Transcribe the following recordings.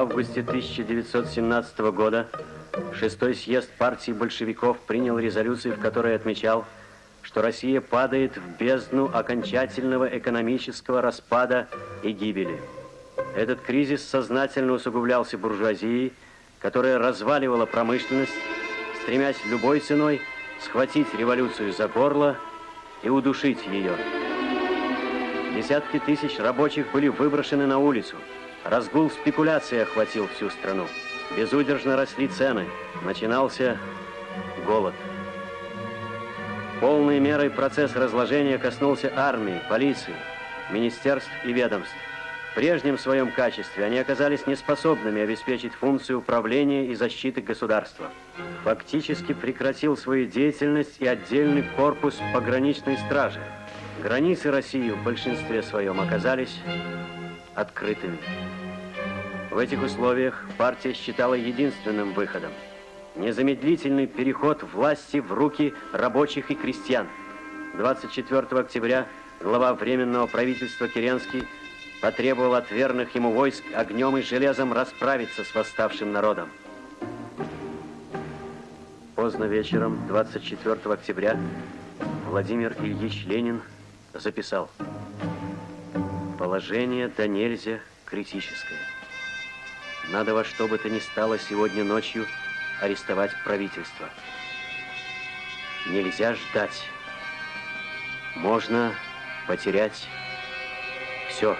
августе 1917 года шестой съезд партии большевиков принял резолюцию, в которой отмечал, что Россия падает в бездну окончательного экономического распада и гибели. Этот кризис сознательно усугублялся буржуазией, которая разваливала промышленность, стремясь любой ценой схватить революцию за горло и удушить ее. Десятки тысяч рабочих были выброшены на улицу. Разгул спекуляции охватил всю страну. Безудержно росли цены. Начинался голод. Полной мерой процесс разложения коснулся армии, полиции, министерств и ведомств. В прежнем своем качестве они оказались неспособными обеспечить функцию управления и защиты государства. Фактически прекратил свою деятельность и отдельный корпус пограничной стражи. Границы России в большинстве своем оказались открытыми. В этих условиях партия считала единственным выходом незамедлительный переход власти в руки рабочих и крестьян. 24 октября глава Временного правительства Керенский потребовал от верных ему войск огнем и железом расправиться с восставшим народом. Поздно вечером, 24 октября, Владимир Ильич Ленин записал «Положение до нельзя критическое. Надо во что бы то ни стало сегодня ночью арестовать правительство. Нельзя ждать. Можно потерять все.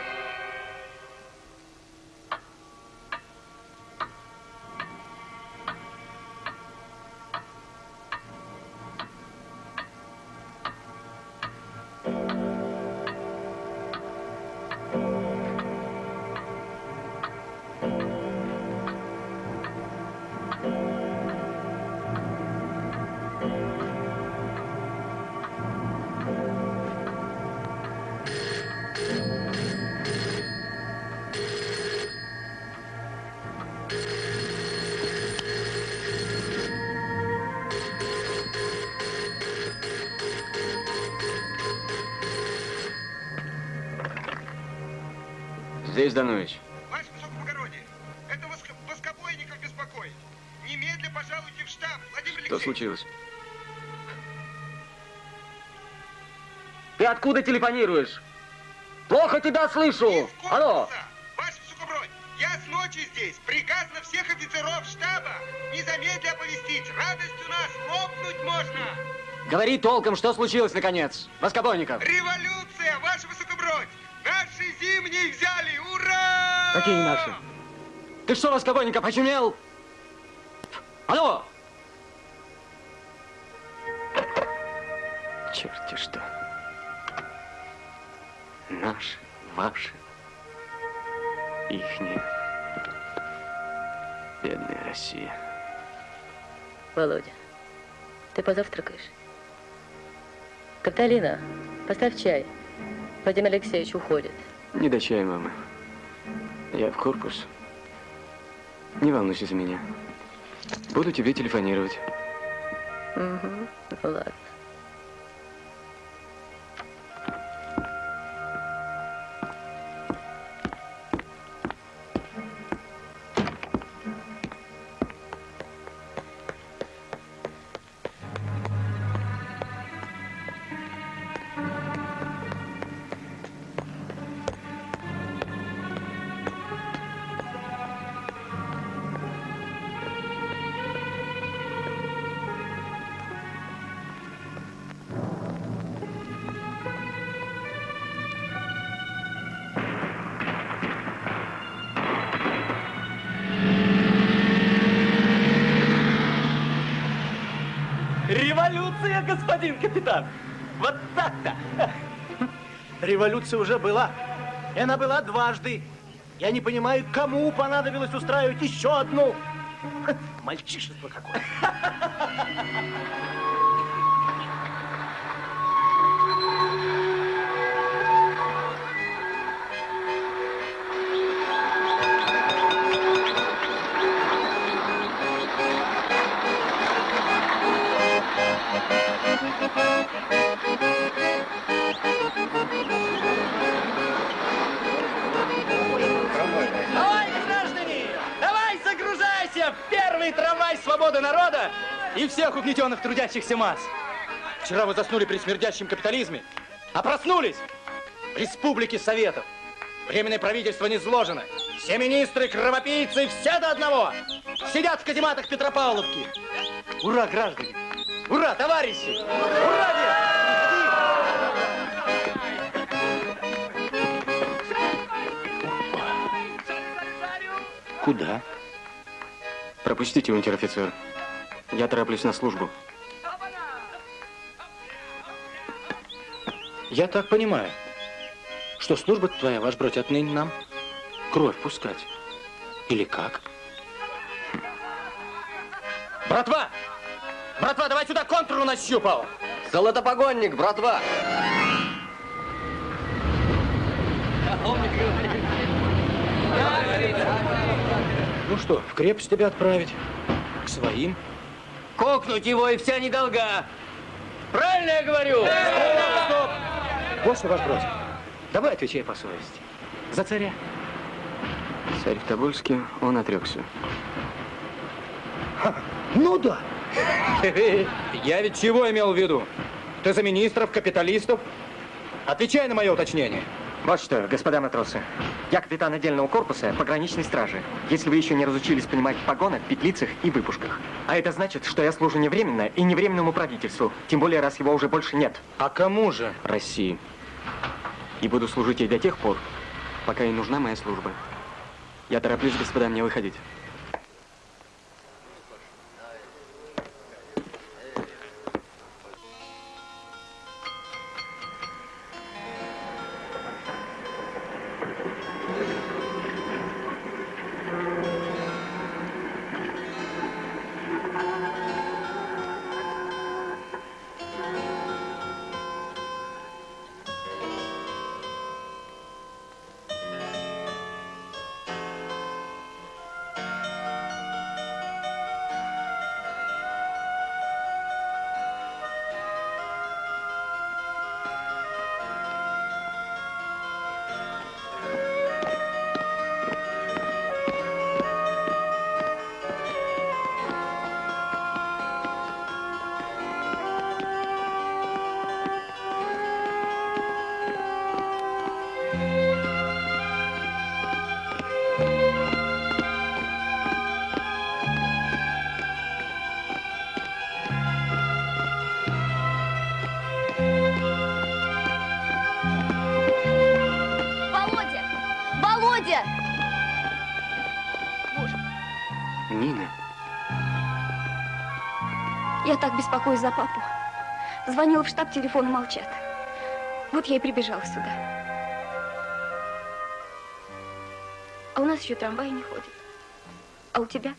Здесь, Данович. Ваше высокоблагородие, это воск... воскобойников беспокоит. Немедля пожалуйте в штаб, Владимир Алексеевич. Что случилось? Ты откуда телефонируешь? Плохо тебя слышу. Алло. Ваше высокобродие, я с ночи здесь. Приказ на всех офицеров штаба. Незамедля оповестить. Радость у нас лопнуть можно. Говори толком, что случилось наконец. Воскобойников. Революция, Какие наши? Ты что, Воскобойников, очумел? Алло! Черти что. Наши, ваши, ихние. Бедная Россия. Володя, ты позавтракаешь? Каталина, поставь чай. Владимир Алексеевич уходит. Не до чая, мама. Я в корпус. Не волнуйся за меня. Буду тебе телефонировать. Угу, ну ладно. Капитан. Вот так-то. Революция уже была. И она была дважды. Я не понимаю, кому понадобилось устраивать еще одну. Ха, Мальчишество какое. И всех угнетенных трудящихся масс. Вчера вы заснули при смердящем капитализме, а проснулись в Республике Советов. Временное правительство не сложено. Все министры, кровопийцы, все до одного сидят в казематах Петропавловки. Ура, граждане! Ура, товарищи! Ура! Куда? Пропустите, унтер-офицер. Я тороплюсь на службу. Я так понимаю, что служба твоя, ваш бродь, отныне нам кровь пускать. Или как? Братва! Братва, давай сюда контур нащупал! Золотопогонник, братва! Ну что, в крепость тебя отправить? К своим? Кокнуть его и вся недолга! Правильно я говорю? Стоп, стоп! Вот что, ваш бродь, давай отвечай по совести. За царя. Царь в Тобольске, он отрекся. Ну да. Я ведь чего имел в виду? Ты за министров, капиталистов? Отвечай на мое уточнение. Вот что, господа матросы, я капитан отдельного корпуса пограничной стражи. Если вы еще не разучились понимать в погонах, петлицах и выпушках. А это значит, что я служу не временно и не временному правительству. Тем более, раз его уже больше нет. А кому же? России. И буду служить ей до тех пор, пока ей нужна моя служба. Я тороплюсь, господа, мне выходить. Я так беспокоюсь за папу. Звонила в штаб, телефоны молчат. Вот я и прибежала сюда. А у нас еще трамвай не ходит. А у тебя?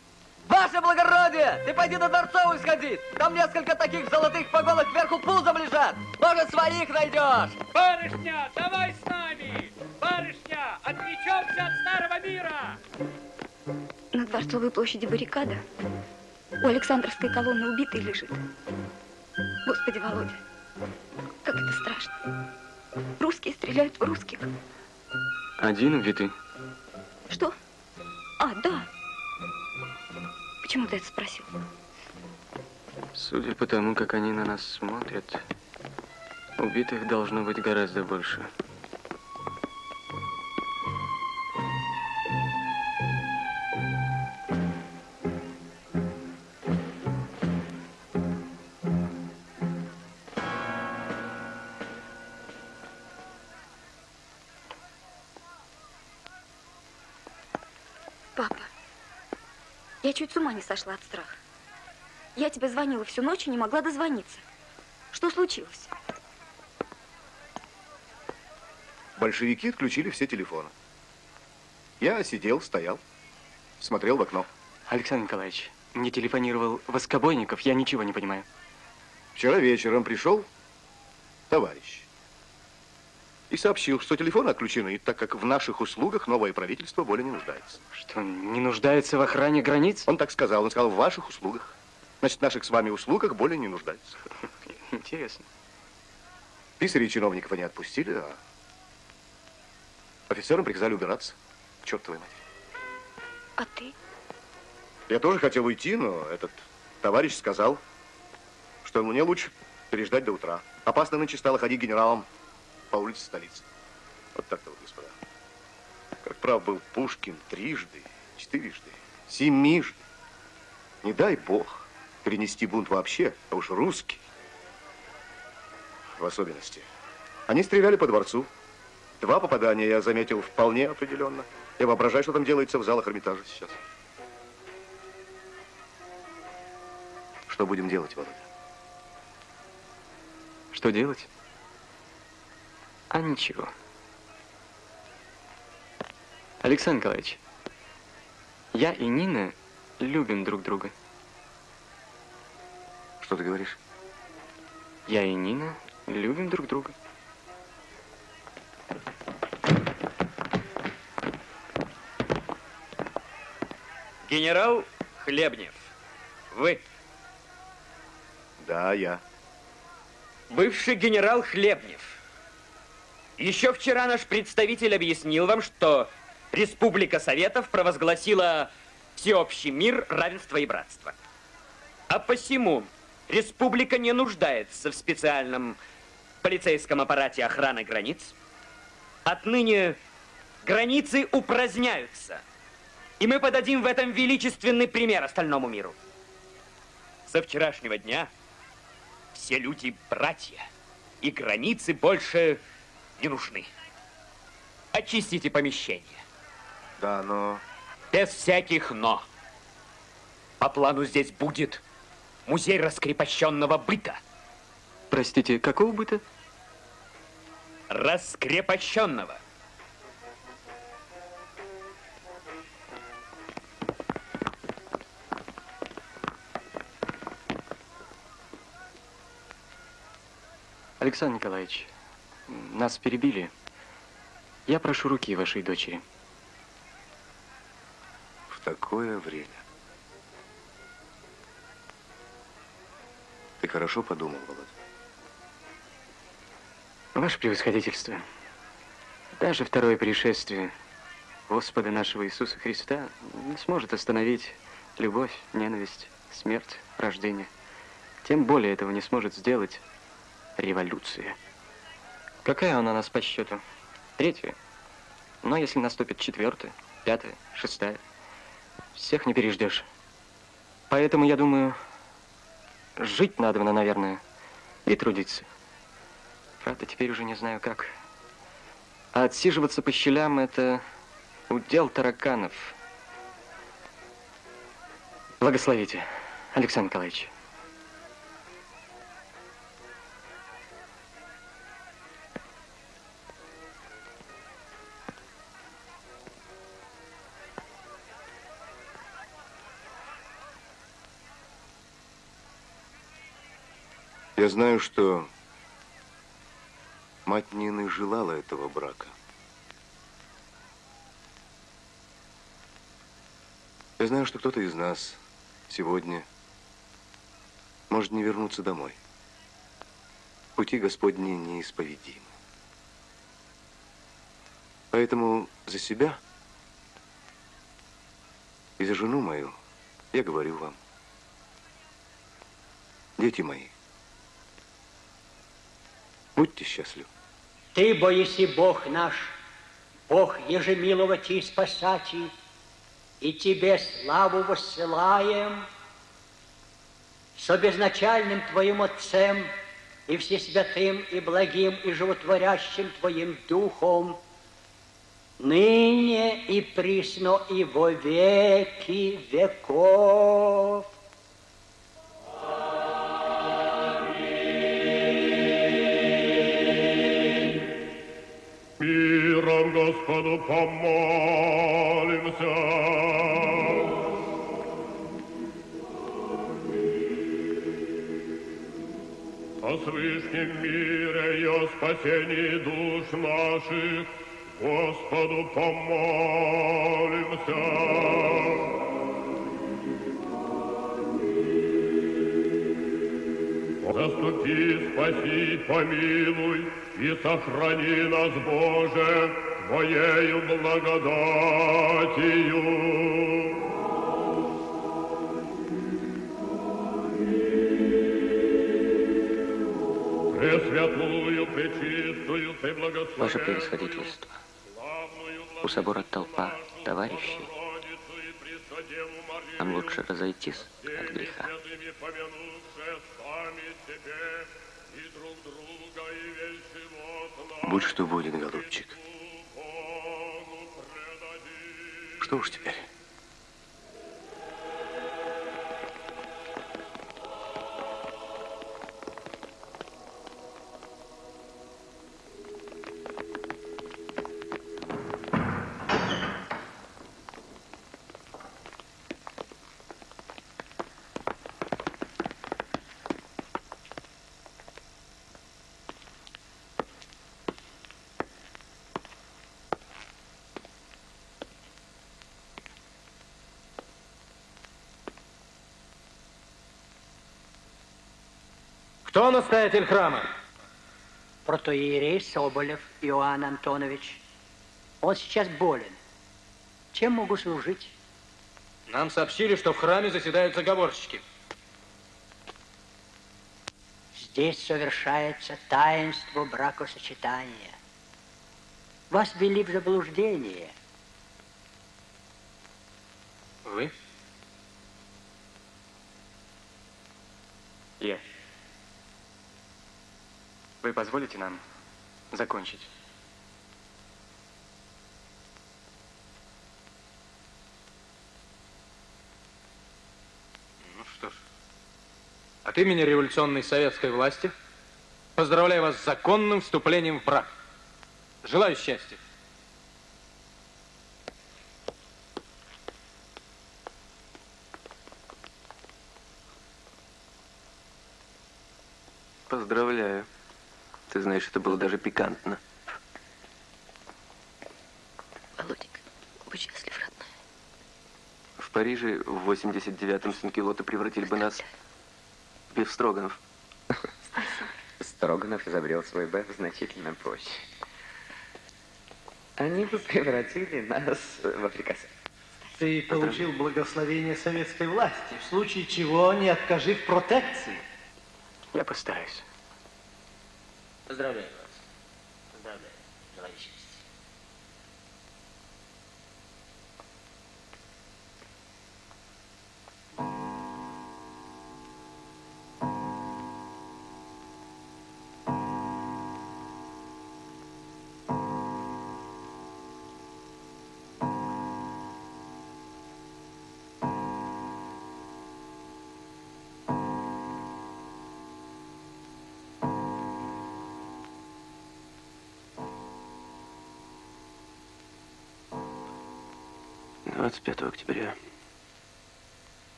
Ваше благородие! Ты пойди на Дворцовую сходи! Там несколько таких золотых погонок вверху пузом лежат! Может, своих найдешь! Барышня, давай с нами! Барышня, отвлечемся от старого мира! На Дворцовой площади баррикада. У Александровской колонны убитый лежит. Господи, Володя, как это страшно. Русские стреляют в русских. один убитый. Что? А, да. Почему ты это спросил? Судя по тому, как они на нас смотрят, убитых должно быть гораздо больше. Я чуть с ума не сошла от страха. Я тебе звонила всю ночь и не могла дозвониться. Что случилось? Большевики отключили все телефоны. Я сидел, стоял, смотрел в окно. Александр Николаевич, мне телефонировал Воскобойников, я ничего не понимаю. Вчера вечером пришел товарищ и сообщил, что телефоны отключены, так как в наших услугах новое правительство более не нуждается. Что, не нуждается в охране границ? Он так сказал, он сказал, в ваших услугах. Значит, в наших с вами услугах более не нуждается. Интересно. Писарей чиновников они отпустили, а офицерам приказали убираться. К чертовой матери. А ты? Я тоже хотел уйти, но этот Товарищ сказал, что мне лучше переждать до утра. Опасно нынче стало ходить генералом по улице столицы. Вот так-то вот, господа. Как прав был Пушкин трижды, четырежды, семижды. Не дай бог перенести бунт вообще, а уж русский в особенности. Они стреляли по дворцу. Два попадания я заметил вполне определенно. Я воображаю, что там делается в залах Эрмитажа сейчас. Что будем делать, Володя? Что делать? А ничего. Александр Николаевич, я и Нина любим друг друга. Что ты говоришь? Я и Нина любим друг друга. Генерал Хлебнев, вы? Да, я. Бывший генерал Хлебнев. Еще вчера наш представитель объяснил вам, что Республика Советов провозгласила всеобщий мир, равенство и братство. А посему республика не нуждается в специальном полицейском аппарате охраны границ. Отныне границы упраздняются. И мы подадим в этом величественный пример остальному миру. Со вчерашнего дня все люди братья, и границы больше не нужны. Очистите помещение. Да, но... Без всяких «но». По плану здесь будет музей раскрепощенного быта. Простите, какого быта? Раскрепощенного. Александр Николаевич, нас перебили. Я прошу руки вашей дочери. В такое время. Ты хорошо подумал, Володя? Ваше превосходительство, даже второе пришествие Господа нашего Иисуса Христа не сможет остановить любовь, ненависть, смерть, рождение. Тем более этого не сможет сделать революция. Какая она у нас по счету? Третья. Но если наступит четвертая, пятая, шестая, всех не переждешь. Поэтому, я думаю, жить надо, наверное, и трудиться. Правда, теперь уже не знаю как. А отсиживаться по щелям – это удел тараканов. Благословите, Александр Николаевич. Знаю, что мать Нины желала этого брака. Я знаю, что кто-то из нас сегодня может не вернуться домой. Пути Господни неисповедимы. Поэтому за себя и за жену мою я говорю вам, дети мои, будьте счастливы. Ты, боиси Бог наш, Бог ежемиловати и спасати, и Тебе славу воссылаем, со безначальным Твоим Отцем и Всесвятым, и благим, и животворящим Твоим Духом, ныне и присно, и во веки веков. Господу помолимся. О свышнем мире и о спасении душ наших Господу помолимся. Заступи, спаси, помилуй и сохрани нас, Боже, Твоею благодатью. Пресвятую, пречистую, ты благословенную. Ваше превосходительство, у собора толпа товарищей. Нам лучше разойтись от греха. Будь что будет, голубчик. Что уж теперь? Настоятель храма? Протоиерей Соболев Иоанн Антонович. Он сейчас болен. Чем могу служить? Нам сообщили, что в храме заседают заговорщики. Здесь совершается таинство бракосочетания. Вас ввели в заблуждение. Вы? Я. Вы позволите нам закончить? Ну что ж, от имени революционной советской власти поздравляю вас с законным вступлением в брак. Желаю счастья. Поздравляю. Ты знаешь, это было даже пикантно. Володенька, будь счастлив, родной. В Париже в 89-м санкилоты превратили бы нас в бифстроганов. Строганов изобрел свой беф значительно позже. Они бы превратили нас в африканцев. Ты получил благословение советской власти, в случае чего не откажи в протекции. Я постараюсь. Поздравляю 25 октября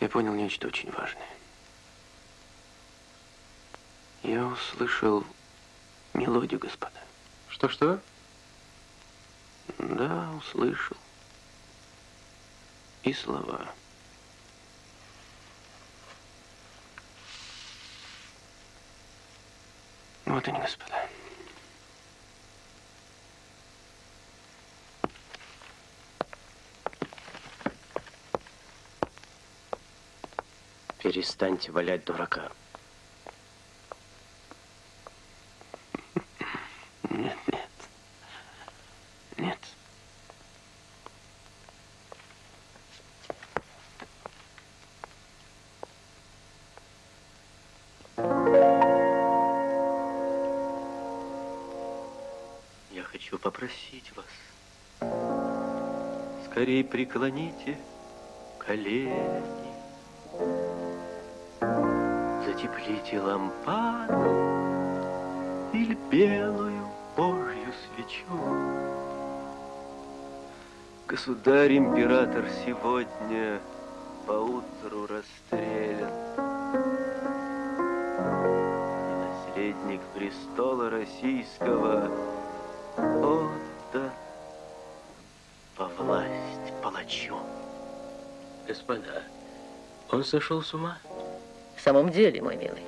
я понял нечто очень важное. Я услышал мелодию, господа. Что-что? Да, услышал. И слова. Вот они, господа. Перестаньте валять дурака. Нет, нет. Нет. Я хочу попросить вас, скорее преклоните колени, затеплите лампаду или белую Божью свечу. Государь-император сегодня поутру расстрелян. И наследник престола российского отдан по власть палачу. Господа, он сошел с ума. Самом деле, мой милый,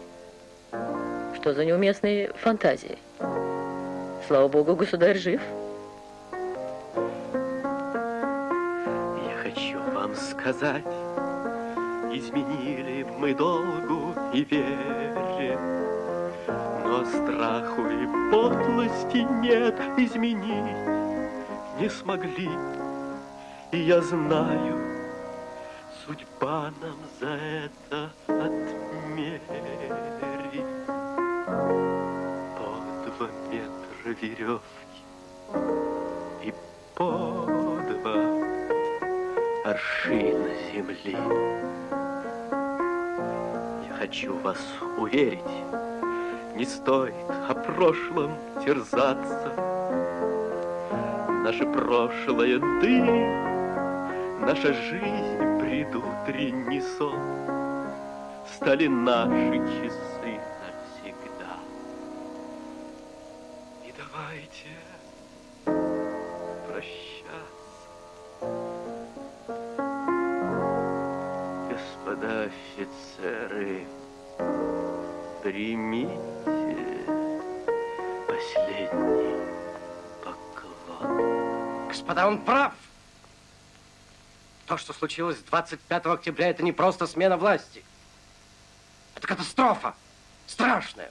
что за неуместные фантазии? Слава богу, государь жив. Я хочу вам сказать, изменили мы долгу и вере. Но страху и подлости нет изменить не смогли. И я знаю, веревки и по два аршина земли. Я хочу вас уверить, не стоит о прошлом терзаться. Наше прошлое дым, наша жизнь предутренний сон стали наши часы случилось 25 октября, это не просто смена власти. Это катастрофа. Страшная.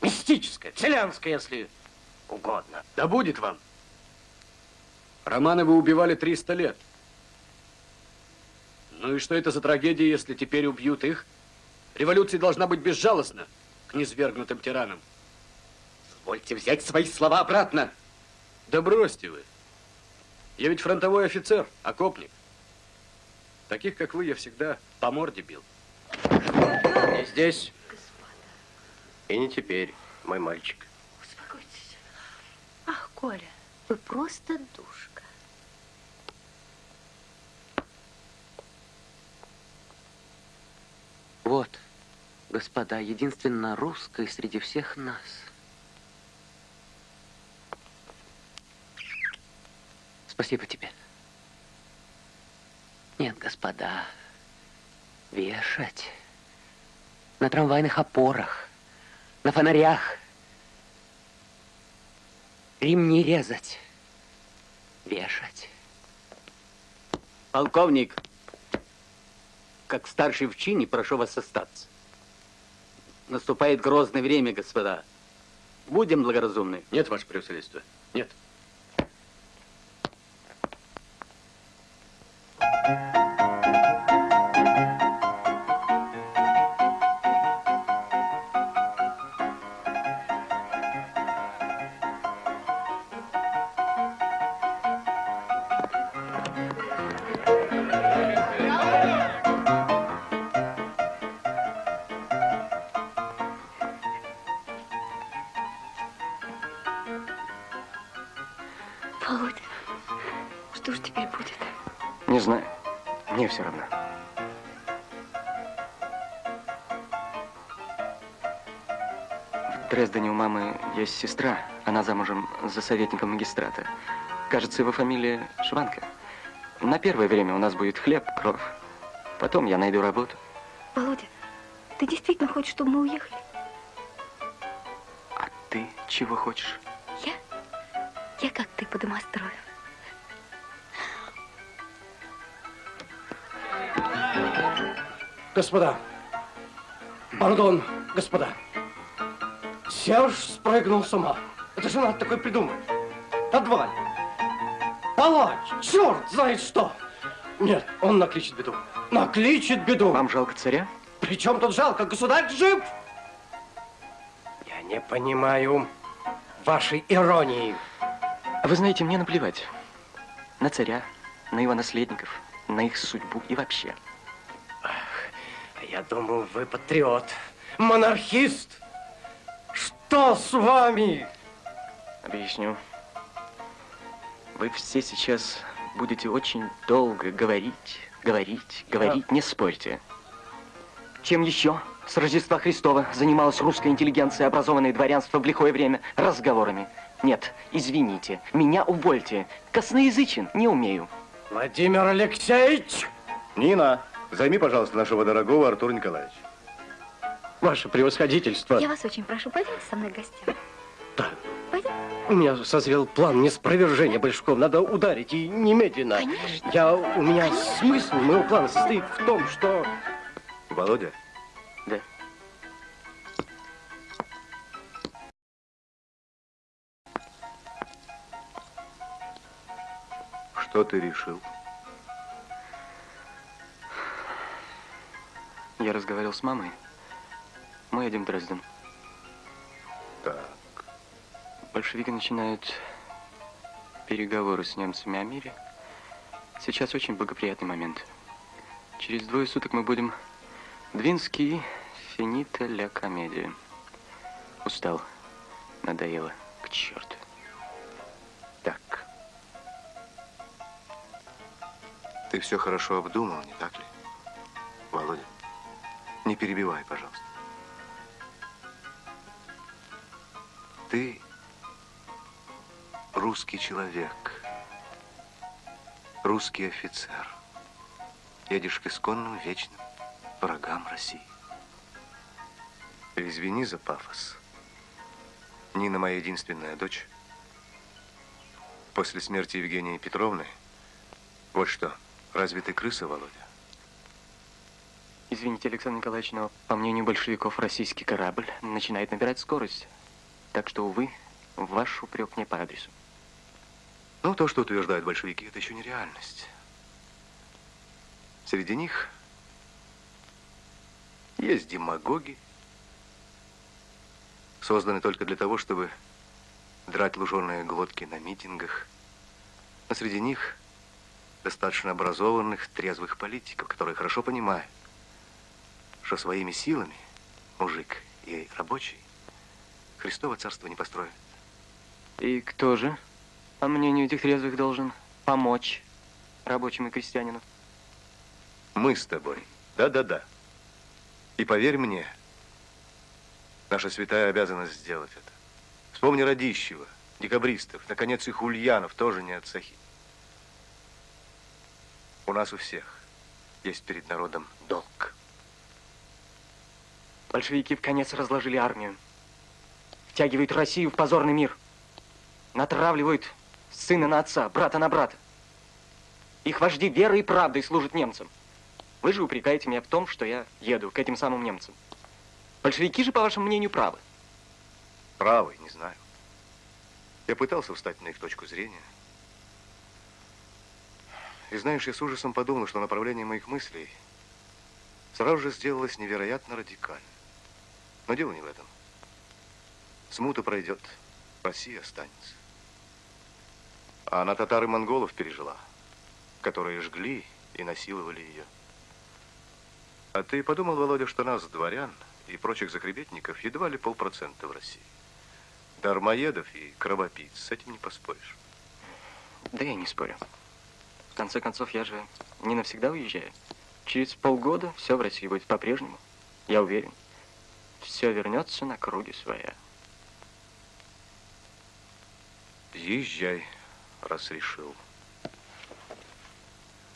Мистическая, вселенская, если угодно. Да будет вам. Романовы убивали 300 лет. Ну и что это за трагедия, если теперь убьют их? Революция должна быть безжалостна к низвергнутым тиранам. Позвольте взять свои слова обратно. Да бросьте вы. Я ведь фронтовой офицер, окопник. Таких, как вы, я всегда по морде бил. Не здесь. И не теперь, мой мальчик. Успокойтесь. Ах, Коля, вы просто душка. Вот, господа, единственно русская среди всех нас. Спасибо тебе. Нет, господа, вешать на трамвайных опорах, на фонарях, ремни резать, вешать. Полковник, как старший в чине, прошу вас остаться. Наступает грозное время, господа. Будем благоразумны. Нет, ваше превосходительство, нет. Володя, сестра. Она замужем за советником магистрата. Кажется, его фамилия Шванка. На первое время у нас будет хлеб, кровь. Потом я найду работу. Володя, ты действительно хочешь, чтобы мы уехали? Ты чего хочешь? Я? Я как ты по домострою. Господа, пардон, господа. Серж спрыгнул с ума. Это же надо такое придумать. Подваль. Палач, черт знает что. Нет, он накличет беду. Накличет беду. Вам жалко царя? Причем тут жалко? Государь жив. Я не понимаю вашей иронии. А Вы знаете, мне наплевать. На царя, на его наследников, на их судьбу и вообще. Я думал, вы патриот, монархист. Что с вами? Объясню. Вы все сейчас будете очень долго говорить, говорить, говорить, не спорьте. Чем еще с Рождества Христова занималась русская интеллигенция, образованное дворянство в лихое время? Разговорами. Нет, извините, меня увольте. Косноязычен не умею. Владимир Алексеевич! Нина, займи, пожалуйста, нашего дорогого Артура Николаевича. Ваше превосходительство. Я вас очень прошу, пойдем со мной к гостям. Да. Пойдем. У меня созрел план неспровержения Большаков. Надо ударить и немедленно. Конечно. Я, у меня Конечно. смысл Мой план состоит в том, что... Володя? Да. Что ты решил? Я разговаривал с мамой. Мы едем в Дрезден. Так. Большевики начинают переговоры с немцами о мире. Сейчас очень благоприятный момент. Через двое суток мы будем в финита ля комедия. Устал. Надоело. К черту. Так. Ты все хорошо обдумал, не так ли? Володя, не перебивай, пожалуйста. Ты русский человек, русский офицер. Едешь к исконным вечным врагам России. Извини за пафос. Нина моя единственная дочь. После смерти Евгении Петровны, вот что, разве ты крыса, Володя? Извините, Александр Николаевич, но, по мнению большевиков, российский корабль начинает набирать скорость. Так что, увы, ваш упрек не по адресу. Ну, то, что утверждают большевики, это еще не реальность. Среди них есть демагоги, созданные только для того, чтобы драть луженые глотки на митингах. А среди них достаточно образованных, трезвых политиков, которые хорошо понимают, что своими силами мужик и рабочий Христово царство не построит. И кто же, по мнению этих трезвых, должен помочь рабочим и крестьянину? Мы с тобой. Да-да-да. И поверь мне, наша святая обязанность сделать это. Вспомни Радищева, декабристов, наконец, и Хульянов тоже не от Сахи. У нас у всех есть перед народом долг. Большевики в конец разложили армию. Втягивают Россию в позорный мир. Натравливают сына на отца, брата на брата. Их вожди верой и правдой служат немцам. Вы же упрекаете меня в том, что я еду к этим самым немцам. Большевики же, по вашему мнению, правы. Правы, не знаю. Я пытался встать на их точку зрения. И знаешь, я с ужасом подумал, что направление моих мыслей сразу же сделалось невероятно радикально. Но дело не в этом. Смута пройдет, Россия останется. А она татар и монголов пережила, которые жгли и насиловали ее. А ты подумал, Володя, что нас, дворян и прочих закребетников, едва ли полпроцента в России. Дармоедов и кровопийц, с этим не поспоришь. Да я не спорю. В конце концов, я же не навсегда уезжаю. Через полгода все в России будет по-прежнему. Я уверен. Все вернется на круги своя. Езжай, раз решил.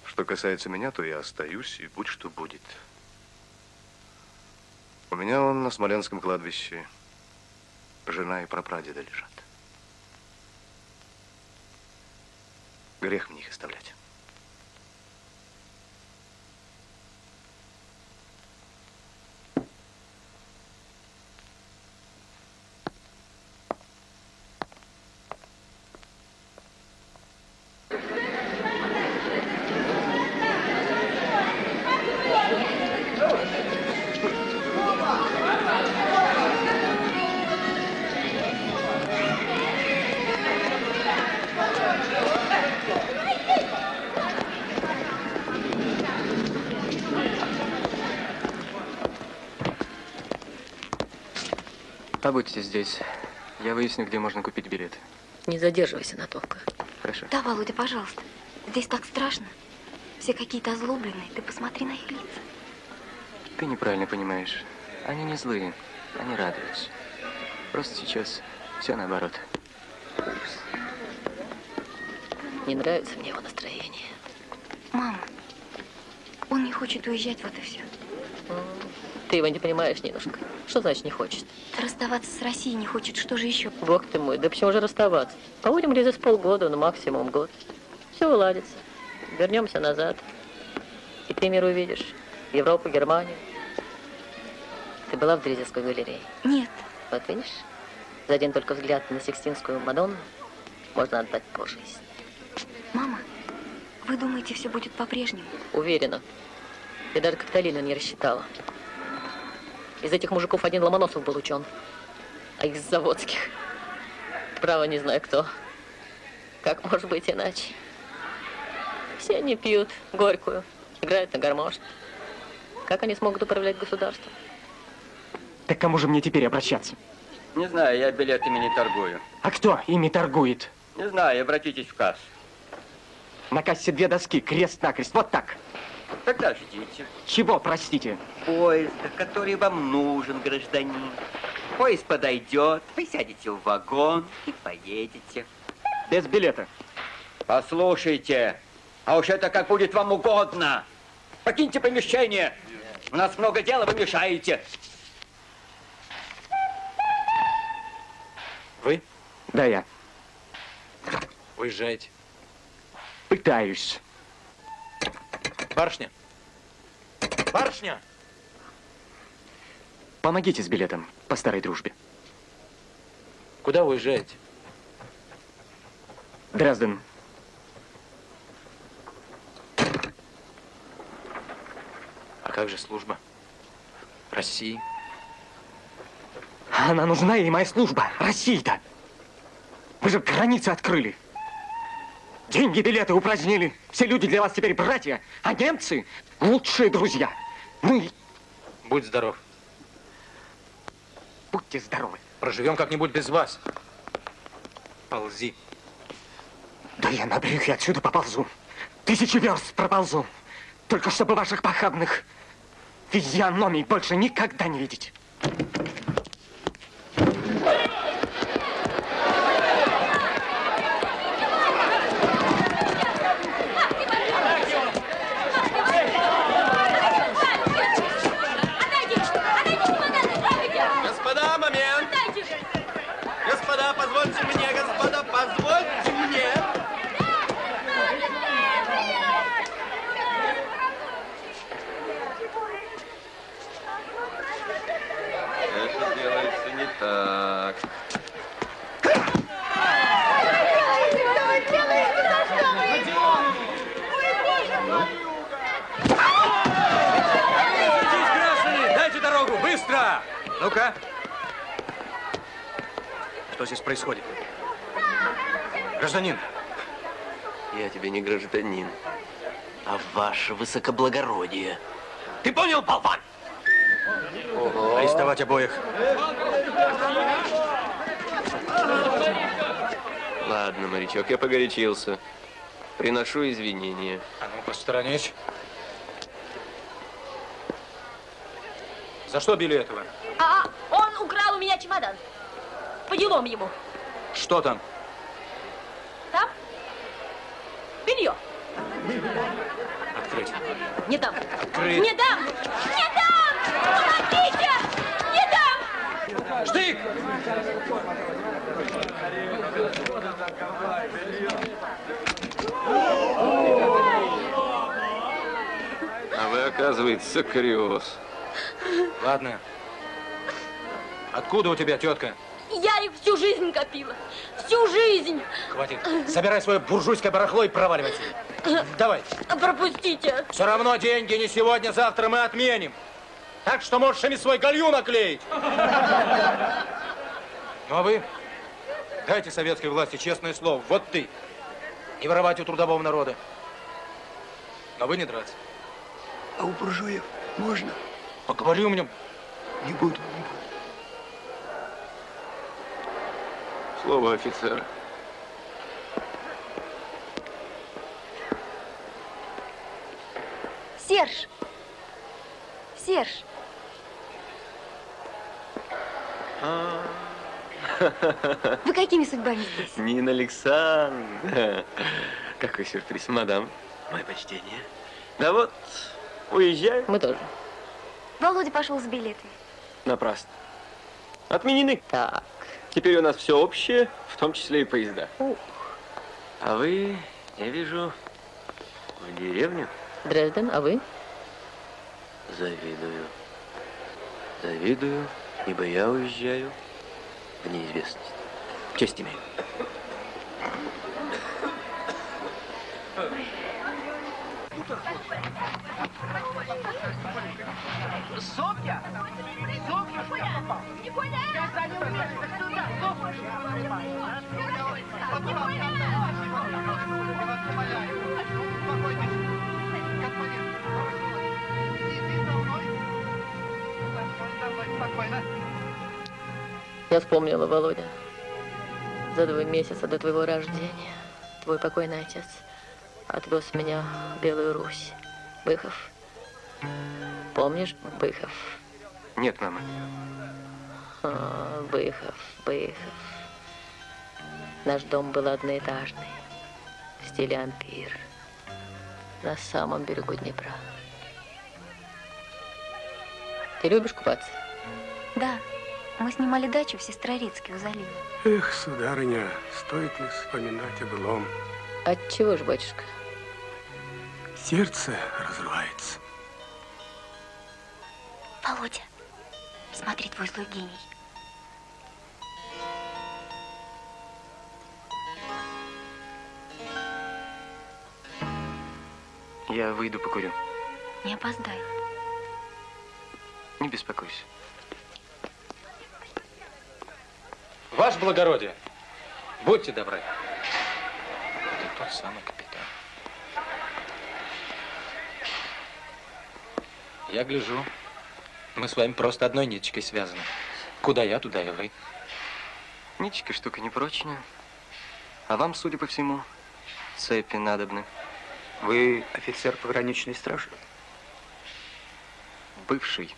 Что касается меня, то я остаюсь, и будь что будет. У меня он на Смоленском кладбище жена и прапрадеда лежат. Грех мне их оставлять. Побудьте здесь. Я выясню, где можно купить билет. Не задерживайся надолго. Хорошо. Да, Володя, пожалуйста. Здесь так страшно. Все какие-то озлобленные. Ты посмотри на их лица. Ты неправильно понимаешь. Они не злые. Они радуются. Просто сейчас все наоборот. Не нравится мне его настроение. Мама, он не хочет уезжать, вот и все. Ты его не понимаешь, Нинушка. Что значит не хочет? Расставаться с Россией не хочет. Что же еще? Бог ты мой, да почему же расставаться? Побудем здесь полгода, ну максимум год. Все уладится. Вернемся назад. И ты мир увидишь. Европу, Германию. Ты была в Дрезевской галерее? Нет. Вот видишь? За один только взгляд на Сикстинскую Мадонну можно отдать по жизни. Мама, Вы думаете, все будет по-прежнему? Уверена. И даже Капитолина не рассчитала. Из этих мужиков один Ломоносов был учен, а из заводских. Право не знаю кто. Как может быть иначе? Все они пьют горькую, играют на гармошке. Как они смогут управлять государством? Так кому же мне теперь обращаться? Не знаю, я билетами не торгую. А кто ими торгует? Не знаю, обратитесь в кассу. На кассе две доски, крест-накрест, вот так. Тогда ждите. Чего, простите? Поезда, который вам нужен, гражданин. Поезд подойдет, вы сядете в вагон и поедете. Без билета. Послушайте, а уж это как будет вам угодно. Покиньте помещение. У нас много дела, вы мешаете. Вы? Да, я. Уезжаете. Пытаюсь. Барышня. Барышня! Помогите с билетом по старой дружбе. Куда уезжаете? Дрезден. А как же служба? России? Она нужна ей, моя служба. России-то. Вы же границы открыли. Деньги, билеты упразднили. Все люди для вас теперь братья, а немцы лучшие друзья. Ну и Будь здоров. будьте здоровы. Проживем как-нибудь без вас. Ползи. Да я на брюхе отсюда поползу. Тысячи верст проползу. Только чтобы ваших похабных физиономий больше никогда не видеть. Господа, момент! Господа, позвольте мне, господа, позвольте мне! Это делается не так. Дайте дорогу! Быстро! Ну-ка. Что здесь происходит? Гражданин, Я тебе не гражданин, а ваше высокоблагородие. Ты понял, болван? арестовать обоих. Ладно, морячок, я погорячился. Приношу извинения. А ну, посторонись. За что били этого? А, он украл у меня чемодан. По делам ему. Что там? Там? Белье. Открыть. Не дам. Открыть. Не дам! Не дам! Помогите! Штык! А вы, оказывается, криоз. Ладно. Откуда у тебя тетка? Я их всю жизнь копила. Всю жизнь. Хватит. Собирай свое буржуйское барахло и проваливай отсюда. Давай. Пропустите. Все равно деньги не сегодня, завтра мы отменим. Так что можешь ими свой галью наклеить. Ну а вы дайте советской власти честное слово. Вот ты. Не воровать у трудового народа. Но вы не драться. А у буржуев можно? Поговори у меня. Не буду. Слово офицера. Серж! Серж! Вы какими судьбами здесь? Нина Александровна. Какой сюрприз, мадам. Мое почтение. Да вот, уезжаю. Мы тоже. Володя пошел с билетами. Напрасно. Отменены. Так. Теперь у нас все общее, в том числе и поезда. А вы, я вижу, в деревню. Дрезден, а вы? Завидую. Завидую, ибо я уезжаю в неизвестность. Честь имею. Софья! Софья, куда? Я за ним Я вспомнила, Володя. За два месяца до твоего рождения твой покойный отец отвез меня в Белую Русь. Быхов. Помнишь Быхов? Нет, мама. А, Быхов, Быхов. Наш дом был одноэтажный, в стиле ампир, на самом берегу Днепра. Ты любишь купаться? Да, мы снимали дачу в Сестрорецке у залива. Эх, сударыня, стоит ли вспоминать о былом? От чего ж, батюшка? Сердце разрывается. Володя, смотри, твой злой гений. Я выйду покурю. Не опоздай. Не беспокойся. Ваше благородие, будьте добры. Это тот самый капитан. Я гляжу, мы с вами просто одной ниточкой связаны. Куда я, туда и вы. Ниточка штука непрочная. А вам, судя по всему, цепи надобны. Вы офицер пограничной стражи? Бывший.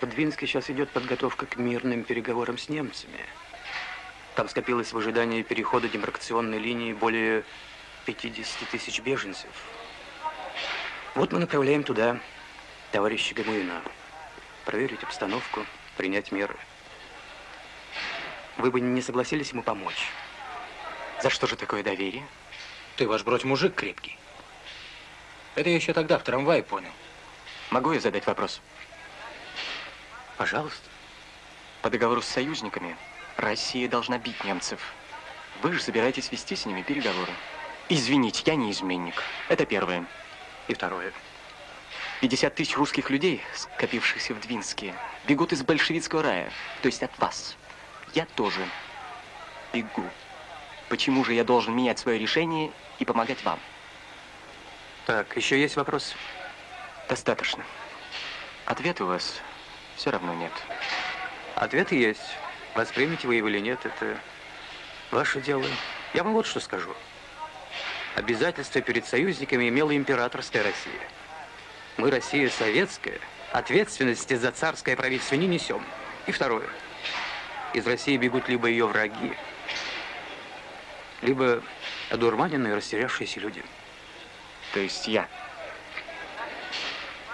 В Двинске сейчас идет подготовка к мирным переговорам с немцами. Там скопилось в ожидании перехода демаркационной линии более 50 тысяч беженцев. Вот мы направляем туда товарища Гамуина. Проверить обстановку, принять меры. Вы бы не согласились ему помочь? За что же такое доверие? Ты, ваш бродь, мужик крепкий. Это я еще тогда в трамвае понял. Могу я задать вопрос? Пожалуйста. По договору с союзниками Россия должна бить немцев. Вы же собираетесь вести с ними переговоры. Извините, я не изменник. Это первое. И второе. 50 тысяч русских людей, скопившихся в Двинске, бегут из большевистского рая, то есть от вас. Я тоже бегу. Почему же я должен менять свое решение и помогать вам? Так, еще есть вопрос? Достаточно. Ответа у вас все равно нет. Ответ есть. Воспримете вы его или нет, это ваше дело. Я вам вот что скажу. Обязательства перед союзниками имела императорская Россия. Мы, Россия советская, ответственности за царское правительство не несем. И второе. Из России бегут либо ее враги, либо одурманенные, растерявшиеся люди. То есть я?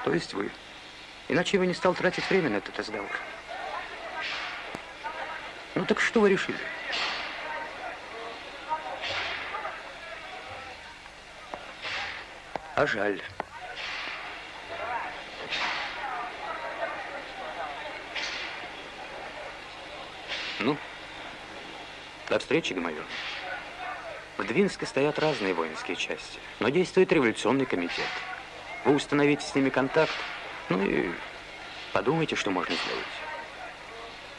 То есть вы. Иначе я бы не стал тратить время на этот разговор. Ну так что вы решили? А жаль. Ну, до встречи, Гамаюн. В Двинске стоят разные воинские части, но действует революционный комитет. Вы установите с ними контакт, ну и подумайте, что можно сделать.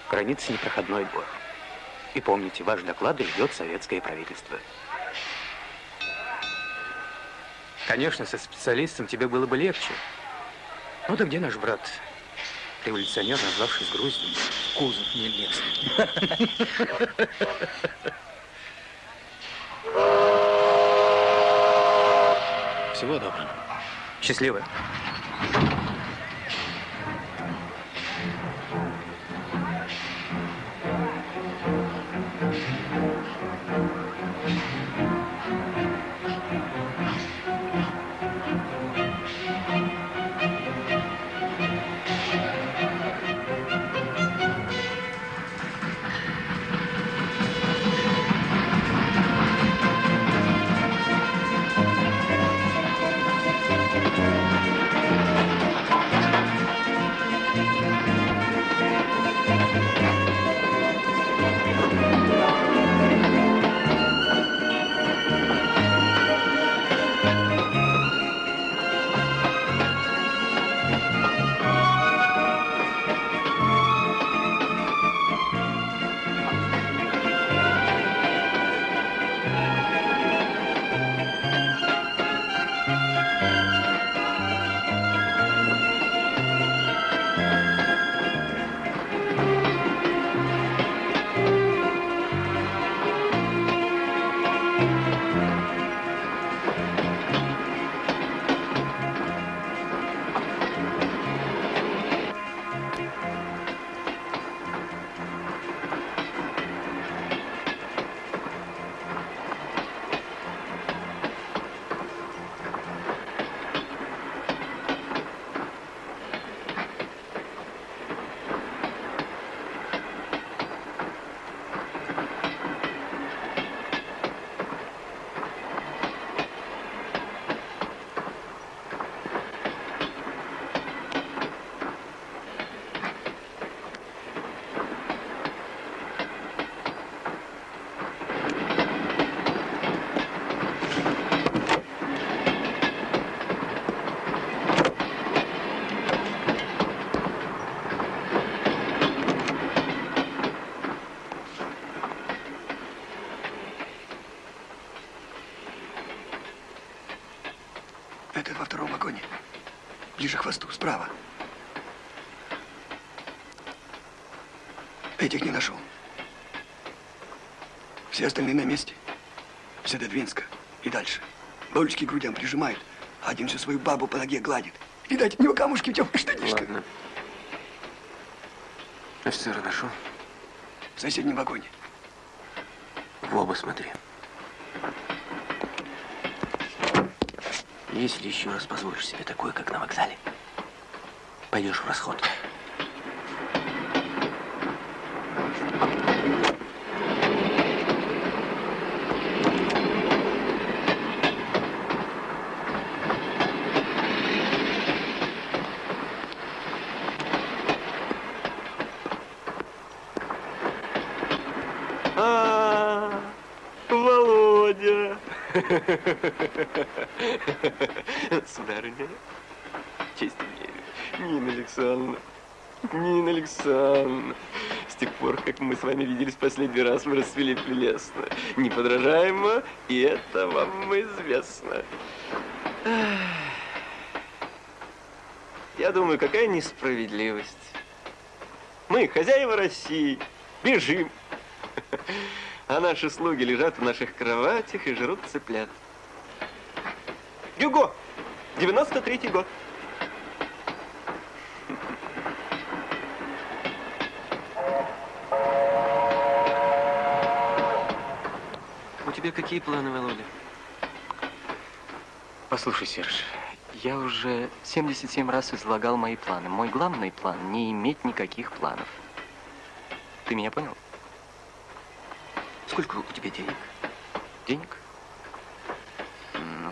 Граница непроходной двор. И помните, ваш доклад ждет советское правительство. Конечно, со специалистом тебе было бы легче. Ну да где наш брат? Революционер, назвавшись Груздем. Кузов не лез. Всего доброго. Счастливо. Ближе к хвосту, справа. Этих не нашел. Все остальные на месте. Все до Двинска и дальше. Бабочки к грудям прижимают, а один всю свою бабу по ноге гладит. Видать, у него камушки в темных штанишках. Ладно. Офицера нашел? В соседнем вагоне. В оба смотри. Если еще раз позволишь себе такое, как на вокзале, пойдешь в расход. А, Володя. Сударыня, честь имею. Нина Александровна, Нина Александровна, с тех пор, как мы с вами виделись последний раз, вы расцвели прелестно, неподражаемо, и это вам известно. Я думаю, какая несправедливость. Мы, хозяева России, бежим, а наши слуги лежат в наших кроватях и жрут цыплят. Гюго, 93-й год. У тебя какие планы, Володя? Послушай, Серж, я уже 77 раз излагал мои планы. Мой главный план – не иметь никаких планов. Ты меня понял? Сколько у тебя денег? Денег? Ну,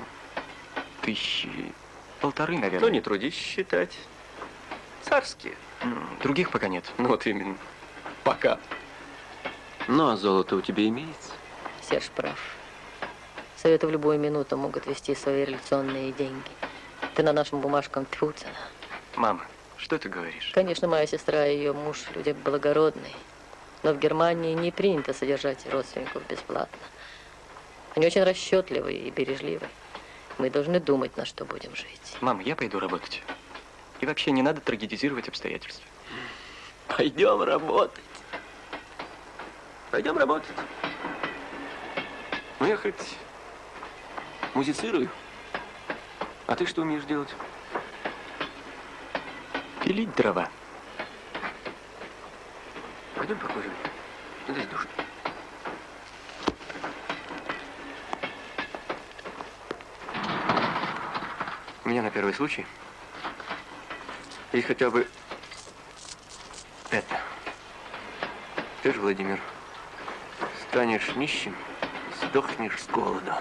тысячи полторы, наверное. Ну, не трудись считать. Царские. Других пока нет. Ну, вот именно. Пока. Ну, а золото у тебя имеется? Серж прав. Советы в любую минуту могут вести свои революционные деньги. Ты на нашим бумажкам тьфу цена. Мама, что ты говоришь? Конечно, моя сестра и ее муж люди благородные. Но в Германии не принято содержать родственников бесплатно. Они очень расчетливые и бережливые. Мы должны думать, на что будем жить. Мам, я пойду работать. И вообще не надо трагедизировать обстоятельства. Пойдем работать. Пойдем работать. Ну, я хоть музицирую. А ты что умеешь делать? Пилить дрова. Пойдем покурим. Здесь душно. У меня на первый случай есть хотя бы это. Ты же, Владимир, станешь нищим, сдохнешь с голоду.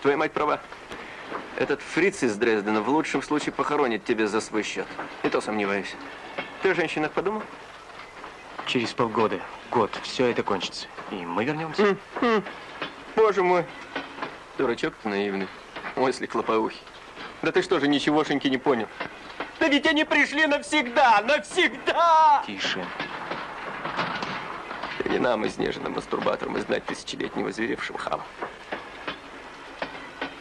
Твоя мать права. Этот фриц из Дрездена в лучшем случае похоронит тебя за свой счет. И то сомневаюсь. Ты о женщинах подумал? Через полгода, год, все это кончится. И мы вернемся. Боже мой. Дурачок ты наивный. Мысли клоповухи. Да ты что же, ничегошеньки не понял? Да ведь они пришли навсегда, навсегда! Тише. Да не нам, изнеженным мастурбаторам, знать тысячелетнего зверевшего хама.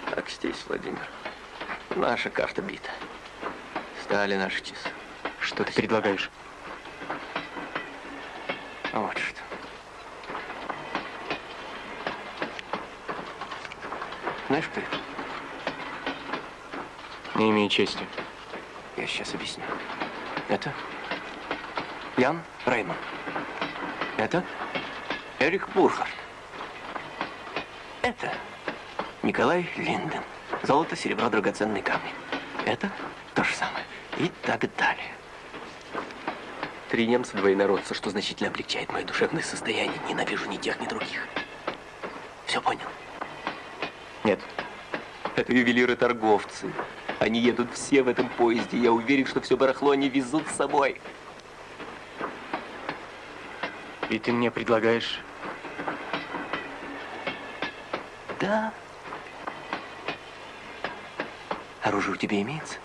Так здесь, Владимир. Наша карта бита. Стали наши часы. Что ты предлагаешь? Вот что. Знаешь, кто это? Не имею чести. Я сейчас объясню. Это Ян Рейман. Это Эрик Бурхард. Это Николай Линден. Золото, серебро, драгоценные камни. Это то же самое. И так далее. Три немца, два инородца, что значительно облегчает мое душевное состояние. Ненавижу ни тех, ни других. Все понял? Нет. Это ювелиры-торговцы. Они едут все в этом поезде. Я уверен, что все барахло они везут с собой. И ты мне предлагаешь... Да. Оружие у тебя имеется?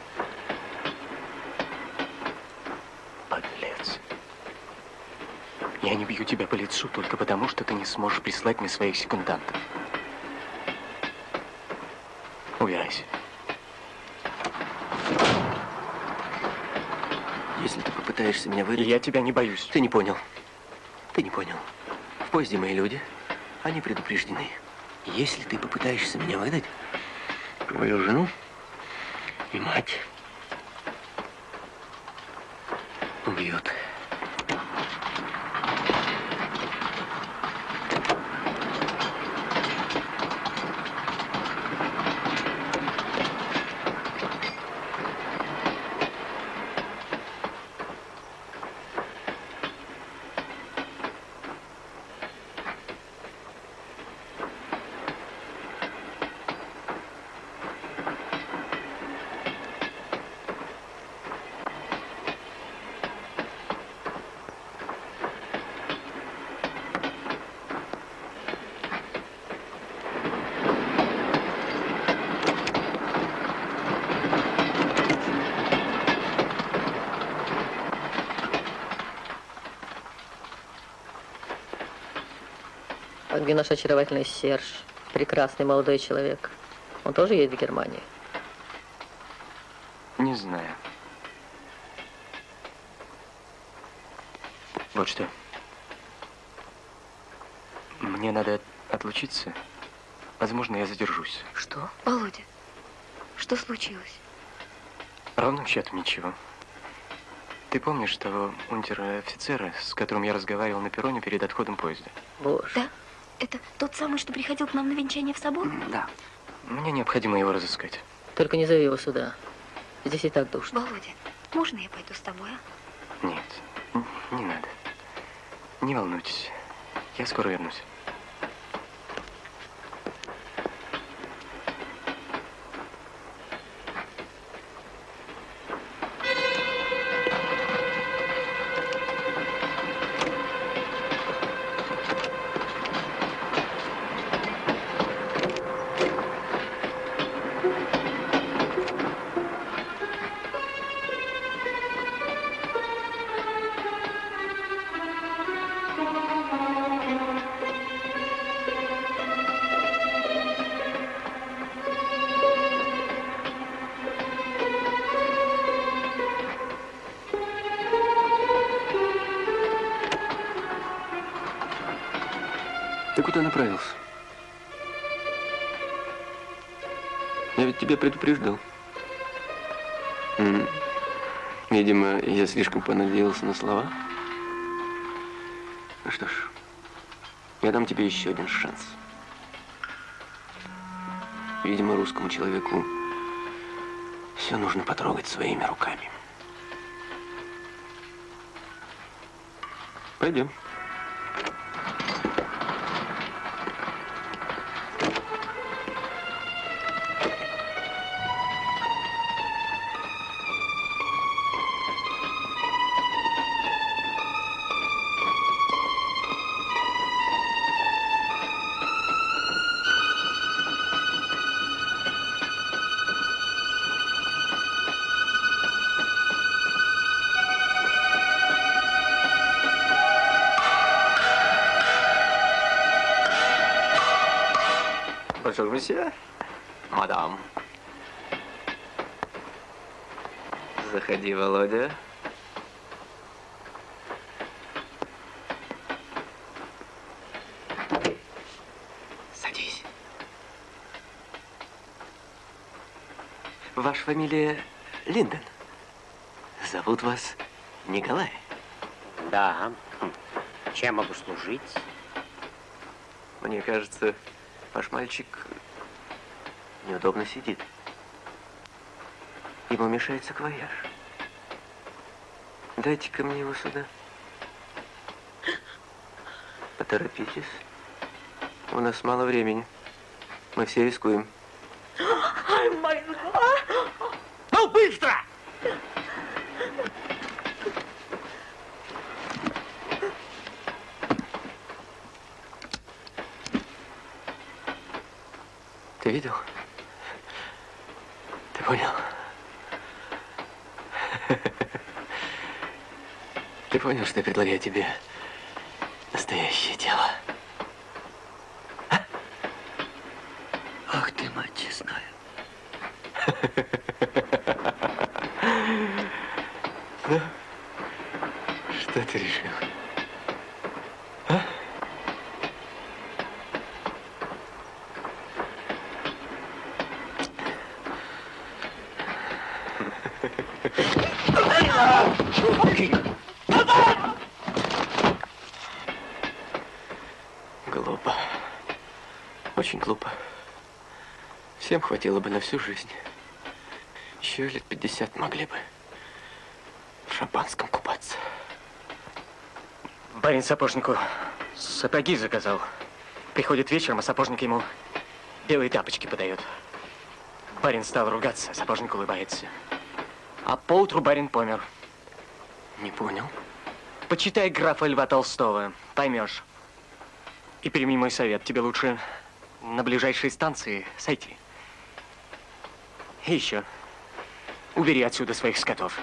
Подлец. Я не бью тебя по лицу только потому, что ты не сможешь прислать мне своих секундантов. Убирайся. Если ты попытаешься меня выдать... Я тебя не боюсь. Ты не понял. Ты не понял. В поезде мои люди. Они предупреждены. Если ты попытаешься меня выдать, твою жену и мать убьют. Наш очаровательный Серж? Прекрасный молодой человек. Он тоже едет в Германию? Не знаю. Вот что. Мне надо отлучиться. Возможно, я задержусь. Что? Володя, что случилось? Ровным счетом ничего. Ты помнишь того унтер-офицера, с которым я разговаривал на перроне перед отходом поезда? Боже. Да? Это тот самый, что приходил к нам на венчание в собор? Да. Мне необходимо его разыскать. Только не зови его сюда. Здесь и так душно. Володя, можно я пойду с тобой, а? Нет, не надо. Не волнуйтесь. Я скоро вернусь. Куда направился? Я ведь тебя предупреждал. Видимо, я слишком понадеялся на слова. Ну что ж, я дам тебе еще один шанс. Видимо, русскому человеку все нужно потрогать своими руками. Пойдем. Monsieur. Мадам. Заходи, Володя. Садись. Ваша фамилия Линден. Зовут вас Николай. Да. Хм. Чем могу служить? Мне кажется, ваш мальчик неудобно сидит. Ему мешает саквояж. Дайте-ка мне его сюда. Поторопитесь. У нас мало времени. Мы все рискуем. Ну, быстро! Ты видел? Понял? Ты понял, что я предлагаю тебе настоящее дело? А? Ах ты, мать честная. Ну, их. А? Глупо. Очень глупо. Всем хватило бы на всю жизнь. Еще лет 50 могли бы в шампанском купаться. Барин сапожнику сапоги заказал. Приходит вечером, а сапожник ему белые тапочки подает. Барин стал ругаться, сапожник улыбается. А поутру барин помер. Не понял. Почитай графа Льва Толстого, поймешь. И прими мой совет, тебе лучше на ближайшей станции сойти. И еще, убери отсюда своих скотов.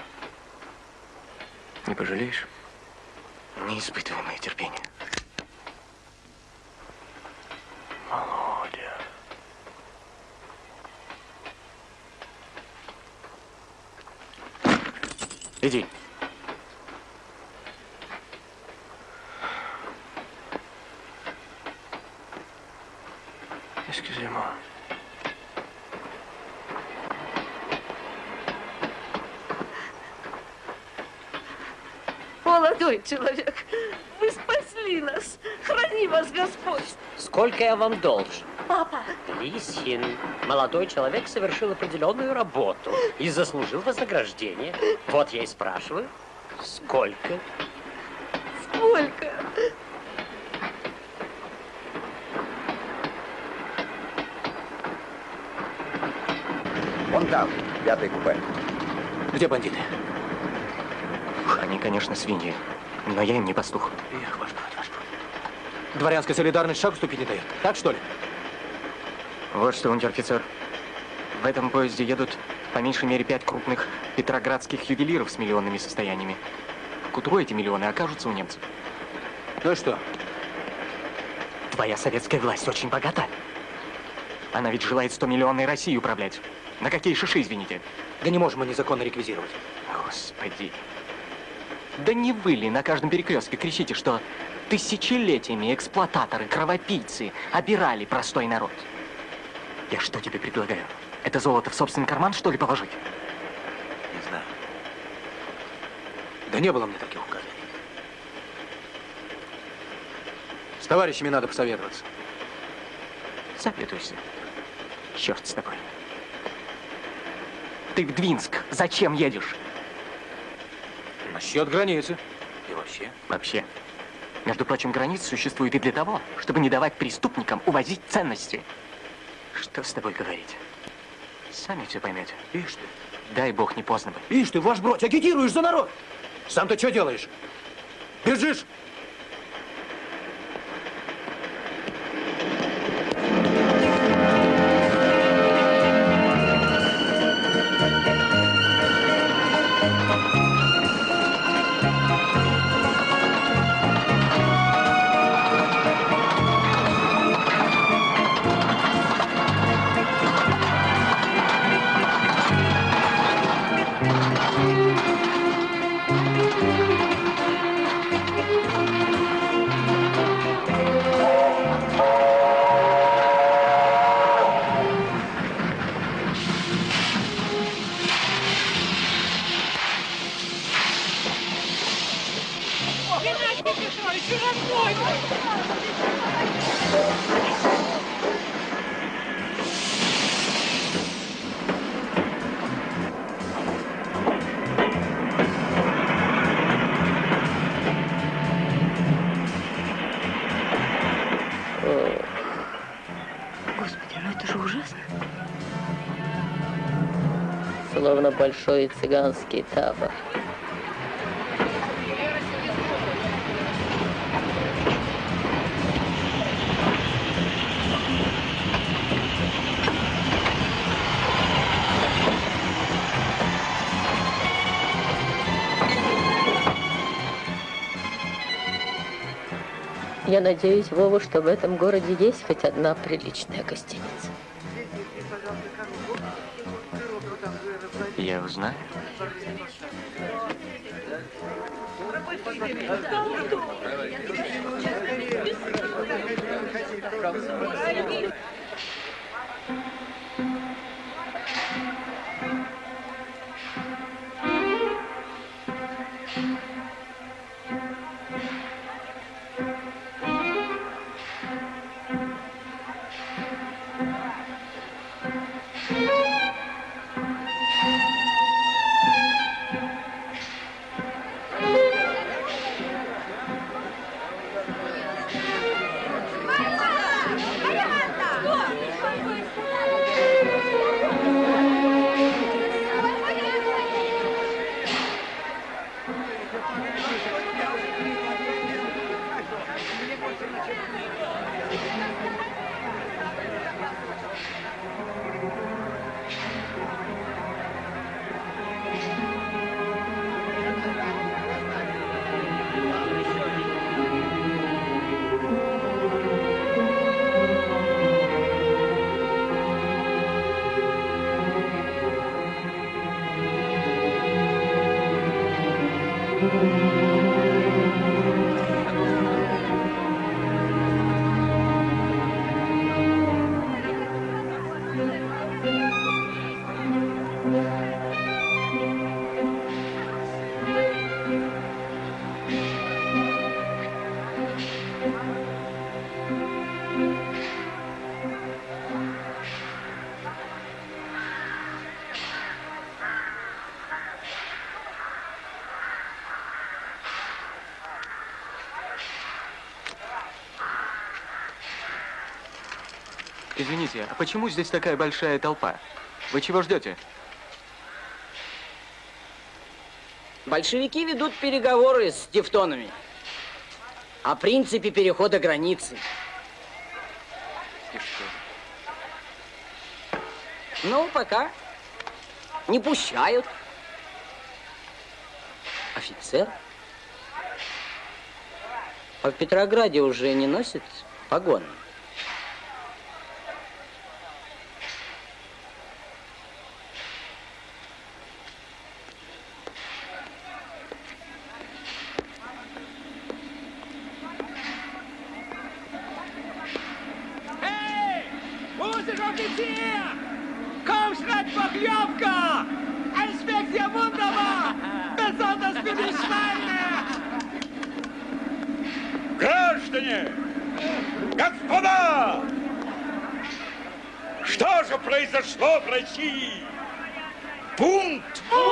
Не пожалеешь? Не испытывай мое терпение. Володя. Иди. Excusez-moi. Молодой человек, вы спасли нас. Храни вас Господь. Сколько я вам должен? Папа. Лисин, молодой человек совершил определенную работу и заслужил вознаграждение. Вот я и спрашиваю, сколько? Сколько? Вон там, пятый купе. Где бандиты? Они, конечно, свиньи, но я им не пастух. Эх, ваш брат, ваш брат. Дворянская солидарность шаг ступить не дает. Так что ли? Вот что, унтер-офицер. В этом поезде едут по меньшей мере пять крупных петроградских ювелиров с миллионными состояниями. К утру эти миллионы окажутся у немцев. Ну и что? Твоя советская власть очень богата. Она ведь желает 100 миллионной России управлять. На какие шиши, извините? Да не можем мы незаконно реквизировать. Господи. Да не вы ли на каждом перекрестке кричите, что тысячелетиями эксплуататоры, кровопийцы обирали простой народ? Я что тебе предлагаю? Это золото в собственный карман, что ли, положить? Не знаю. Да не было мне таких указаний. С товарищами надо посоветоваться. Советуйся. Черт с тобой. Ты в Двинск зачем едешь? Насчет границы. И вообще. Вообще. Между прочим, граница существует и для того, чтобы не давать преступникам увозить ценности. Что с тобой говорить? Сами все поймете. Ишь ты. Дай бог, не поздно бы. Ишь ты, ваш бродь, агитируешь за народ. Сам ты что делаешь? Бежишь? Большой цыганский табор. Я надеюсь, Вова, что в этом городе есть хоть одна приличная гостиница. Я узнаю. Извините, а почему здесь такая большая толпа? Вы чего ждете? Большевики ведут переговоры с тевтонами о принципе перехода границы. Ну, пока не пущают. Офицер? А в Петрограде уже не носит погоны? России? Бунт! Бунт!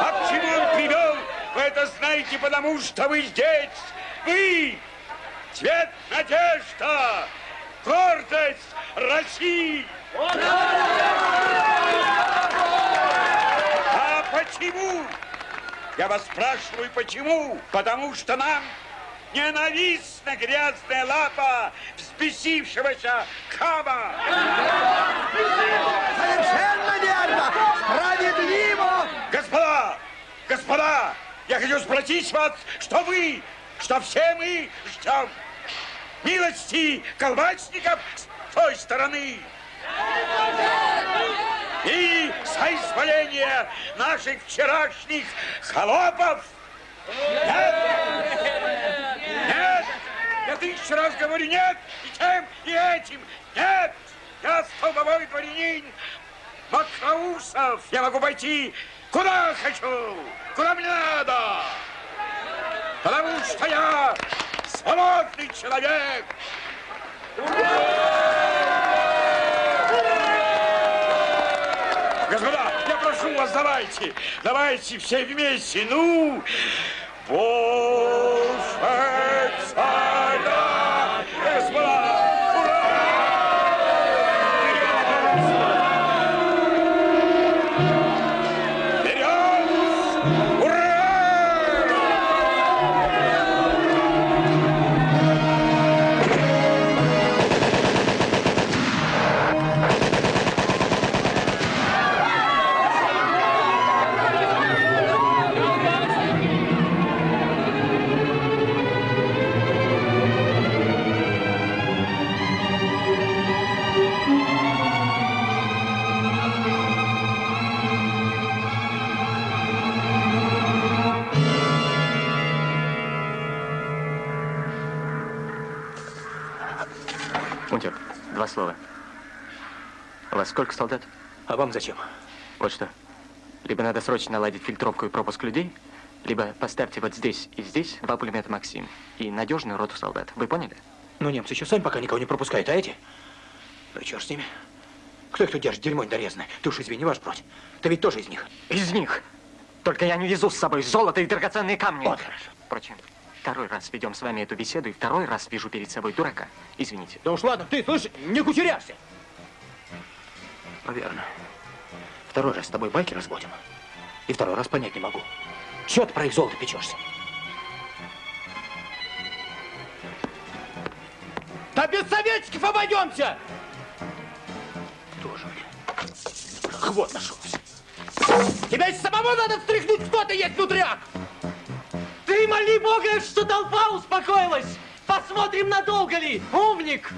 А к чему он привел? Вы это знаете, потому что вы здесь! Вы! Цвет надежда! Гордость России! А почему? Я вас спрашиваю, почему? Потому что нам ненавистна грязная лапа взбесившегося Кама. Совершенно верно! Справедливо! Господа! Господа! Я хочу спросить вас, что вы, что все мы ждем милости колбасников с той стороны. И соизволения наших вчерашних холопов. Нет! Нет! Я тысячу раз говорю нет, и тем, и этим. Нет! Я столбовой дворянин Макроусов. Я могу пойти куда хочу, куда мне надо. Потому что я свободный человек. Господа, я прошу вас, давайте, давайте все вместе, ну, Боже царя, сколько солдат? А вам зачем? Вот что. Либо надо срочно наладить фильтровку и пропуск людей, либо поставьте вот здесь и здесь два пулемета «Максим» и надежную роту солдат. Вы поняли? Ну, немцы еще сами пока никого не пропускают, а эти? Ну и черт с ними. Кто их тут держит? Дерьмо недорезанное. Ты уж извини, ваш бродь. Ты ведь тоже из них. Из них. Только я не везу с собой золото и драгоценные камни. Вот хорошо. Впрочем, второй раз ведем с вами эту беседу, и второй раз вижу перед собой дурака. Извините. Да уж ладно, ты, слышь, не кучеряшься. Верно. Второй раз с тобой байки разводим. И второй раз понять не могу. Чего ты про их золото печешься? Да без советчиков обойдемся! Тоже мне. Вот нашелся. Тебя из самого надо встряхнуть, кто ты есть внутряк! Ты моли Бога, что толпа успокоилась! Посмотрим, надолго ли! Умник!